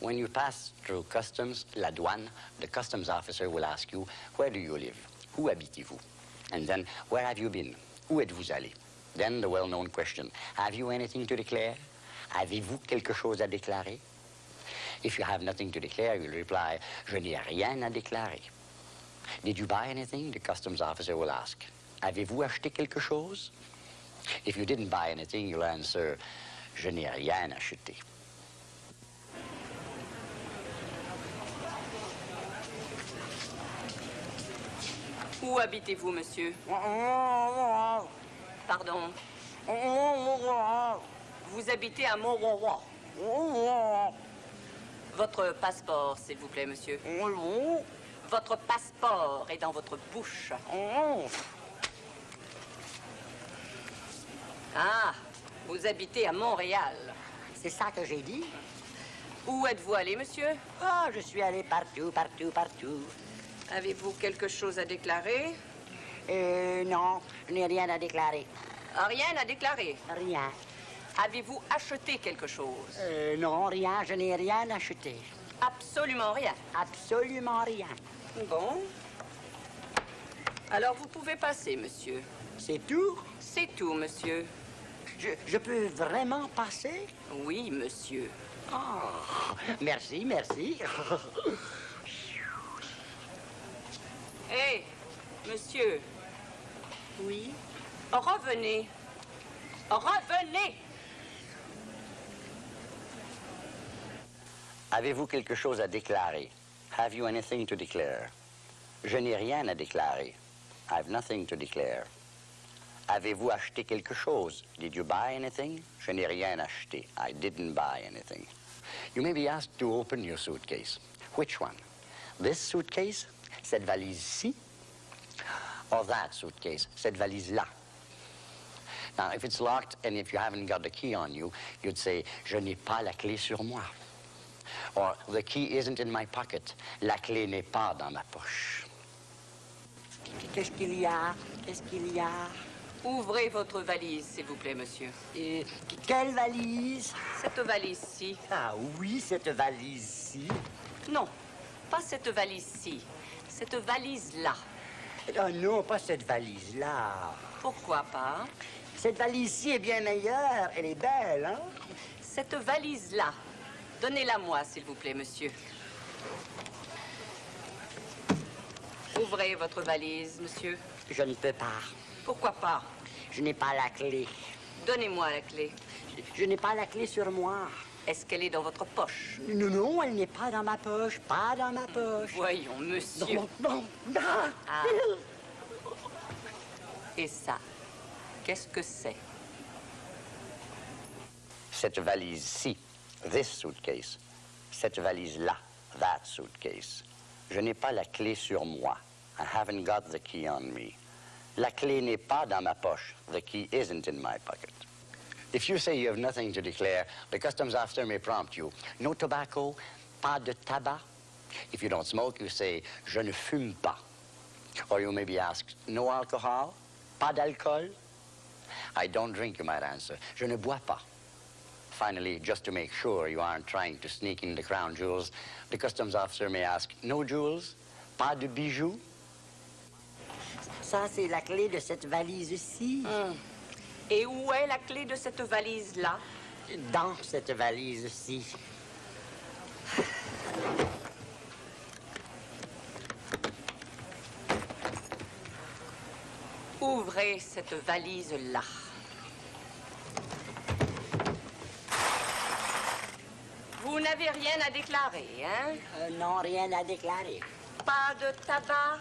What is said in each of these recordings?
When you pass through customs, la douane, the customs officer will ask you, where do you live? Où habitez-vous? And then, where have you been? Où êtes-vous allé? Then the well-known question, have you anything to declare? Avez-vous quelque chose à déclarer? If you have nothing to declare, you'll reply, je n'ai rien à déclarer. Did you buy anything? The customs officer will ask. Avez-vous acheté quelque chose? If you didn't buy anything, you'll answer, je n'ai rien acheté. Où habitez-vous, monsieur? Pardon Vous habitez à Mont Votre passeport, s'il vous plaît, monsieur. Votre passeport est dans votre bouche. Ah, vous habitez à Montréal. C'est ça que j'ai dit. Où êtes-vous allé, monsieur? Ah, je suis allé partout, partout, partout. Avez-vous quelque chose à déclarer? Euh, non, je n'ai rien à déclarer. Ah, Rien à déclarer. Rien. Avez-vous acheté quelque chose? Euh, non, rien, je n'ai rien acheté. Absolument rien. Absolument rien. Bon. Alors vous pouvez passer, monsieur. C'est tout? C'est tout, monsieur. Je, je peux vraiment passer? Oui, monsieur. Ah, merci, merci. Hé, monsieur, oui? revenez. Revenez Avez-vous quelque chose à déclarer? Have you anything to declare? Je n'ai rien à déclarer. I have nothing to declare. Avez-vous acheté quelque chose? Did you buy anything? Je n'ai rien acheté. I didn't buy anything. You may be asked to open your suitcase. Which one? This suitcase? Cette valise-ci? Or that suitcase? Cette valise-là? Now, if it's locked and if you haven't got the key on you, you'd say, je n'ai pas la clé sur moi. Or, the key isn't in my pocket. La clé n'est pas dans ma poche. Qu'est-ce qu'il y a? Qu'est-ce qu'il y a? Ouvrez votre valise, s'il vous plaît, monsieur. Et quelle valise? Cette valise-ci. Ah oui, cette valise-ci. Non, pas cette valise-ci. Cette valise-là. Ah non, pas cette valise-là. Pourquoi pas? Cette valise-ci est bien meilleure. Elle est belle, hein? Cette valise-là. Donnez-la moi, s'il vous plaît, monsieur. Ouvrez votre valise, monsieur. Je ne peux pas. Pourquoi pas? Je n'ai pas la clé. Donnez-moi la clé. Je n'ai pas la clé sur moi. Est-ce qu'elle est dans votre poche? Non, non, elle n'est pas dans ma poche. Pas dans ma poche. Voyons, monsieur. Non, non, non. Ah. Et ça, qu'est-ce que c'est? Cette valise-ci, this suitcase. Cette valise-là, that suitcase. Je n'ai pas la clé sur moi. I haven't got the key on me. La clé n'est pas dans ma poche. The key isn't in my pocket. If you say you have nothing to declare, the customs officer may prompt you. No tobacco, pas de tabac. If you don't smoke, you say, je ne fume pas. Or you may be asked, no alcohol, pas d'alcool. I don't drink, you might answer. Je ne bois pas. Finally, just to make sure you aren't trying to sneak in the crown jewels, the customs officer may ask, no jewels, pas de bijoux? Ça, c'est la clé de cette valise-ci. Et où est la clé de cette valise-là? Dans cette valise-ci. Ouvrez cette valise-là. Vous n'avez rien à déclarer, hein? Euh, non, rien à déclarer. Pas de tabac,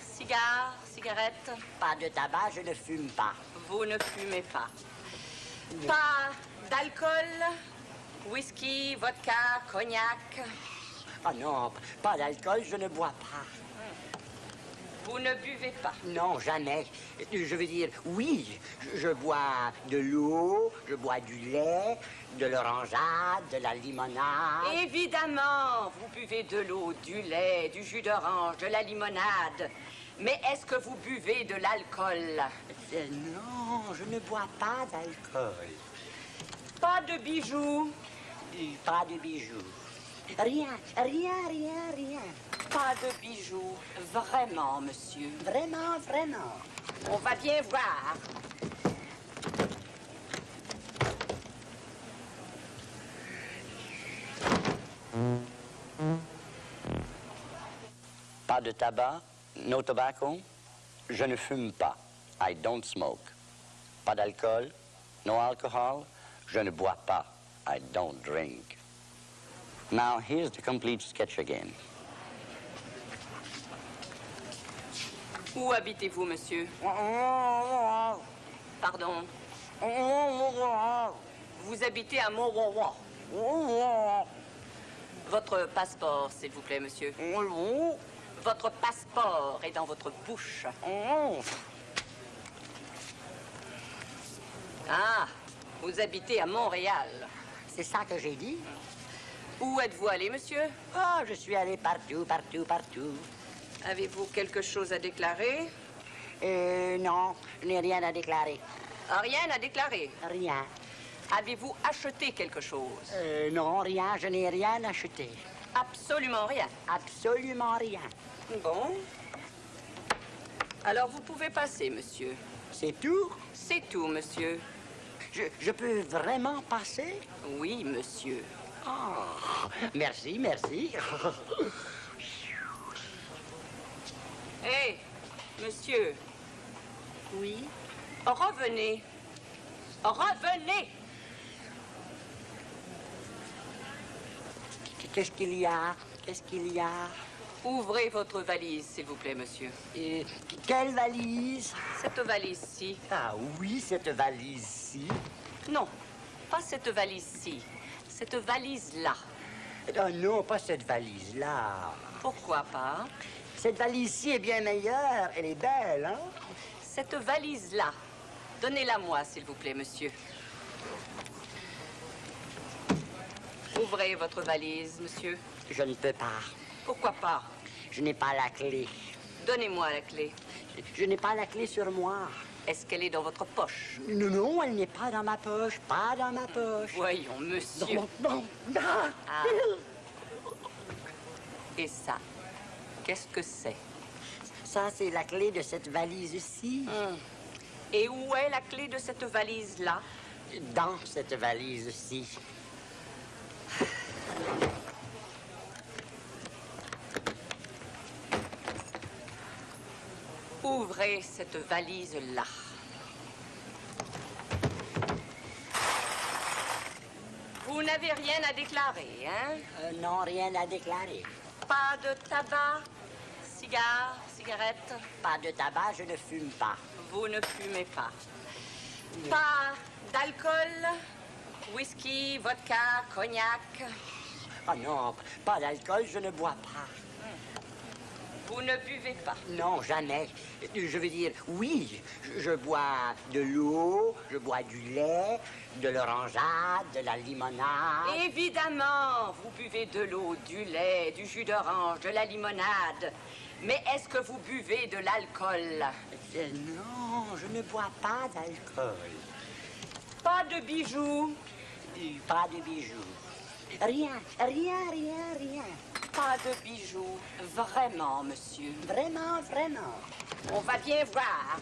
cigares, cigarettes. Pas de tabac, je ne fume pas. Vous ne fumez pas. Pas d'alcool, whisky, vodka, cognac? Ah non, pas d'alcool, je ne bois pas. Vous ne buvez pas. Non, jamais. Je veux dire, oui, je, bois de l'eau, je bois du lait, de l'orangeade, de la limonade. Évidemment, vous buvez de l'eau, du lait, du jus d'orange, de la limonade. Mais est-ce que vous buvez de l'alcool? Euh, Non, je ne bois pas d'alcool. Pas de bijoux, Pas de bijoux. Rien, rien, rien, rien. pas de bijoux. Vraiment, monsieur. Vraiment, vraiment. On va bien voir. Pas de tabac, no tobacco. Je ne fume pas. I don't smoke. Pas d'alcool, no alcohol. Je ne bois pas. I don't drink. Now, here's the complete sketch again. Où habitez-vous, monsieur? Pardon. Vous habitez à Mont-Rouen. Votre passeport, s'il vous plaît, monsieur. Votre passeport est dans votre bouche. Ah, vous habitez à Montréal. C'est ça que j'ai dit? Où êtes-vous allé, monsieur Ah, je suis allé partout, partout, partout. Avez-vous quelque chose à déclarer Euh, non, je n'ai rien à déclarer. Rien à déclarer. Rien. Avez-vous acheté quelque chose Euh, non, rien, je n'ai rien acheté. Absolument rien. Absolument rien. Bon. Alors vous pouvez passer, monsieur. C'est tout? C'est tout, monsieur. Je, je peux vraiment passer? Oui, monsieur. Ah, merci, merci. Hé, monsieur, oui? revenez. Revenez. Qu'est-ce qu'il y a? Qu'est-ce qu'il y a? Ouvrez votre valise, s'il vous plaît, monsieur. Euh, quelle valise? Cette valise-ci. Ah oui, cette valise-ci. Non, pas cette valise-ci. Cette valise-là. Ah non, pas cette valise-là. Pourquoi pas? Cette valise-ci est bien meilleure. Elle est belle, hein? Cette valise-là. Donnez-la moi, s'il vous plaît, monsieur. Ouvrez votre valise, monsieur. Je ne peux pas. Pourquoi pas? Je n'ai pas la clé. Donnez-moi la clé. Je n'ai pas la clé sur moi. Est-ce qu'elle est dans votre poche Non, non, elle n'est pas dans ma poche. Pas dans ma poche. Voyons, monsieur. Non, non. Ah. Et ça, qu'est-ce que c'est Ça, c'est la clé de cette valise-ci. Hum. Et où est la clé de cette valise-là Dans cette valise-ci. Ouvrez cette valise-là. Vous n'avez rien à déclarer, hein? Euh, non, rien à déclarer. Pas de tabac, cigares, cigarettes. Pas de tabac, je ne fume pas. Vous ne fumez pas. Pas d'alcool, whisky, vodka, cognac? Ah non, pas d'alcool, je ne bois pas. Vous ne buvez pas. Non, jamais. Je veux dire, oui, je, je bois de l'eau, je bois du lait, de l'orangeade, de la limonade. Évidemment, vous buvez de l'eau, du lait, du jus d'orange, de la limonade. Mais est-ce que vous buvez de l'alcool? Euh, Non, je ne bois pas d'alcool. Pas de bijoux, Pas de bijoux. Rien, rien, rien, rien. Pas de bijoux. Vraiment, monsieur. Vraiment, vraiment. On va bien voir.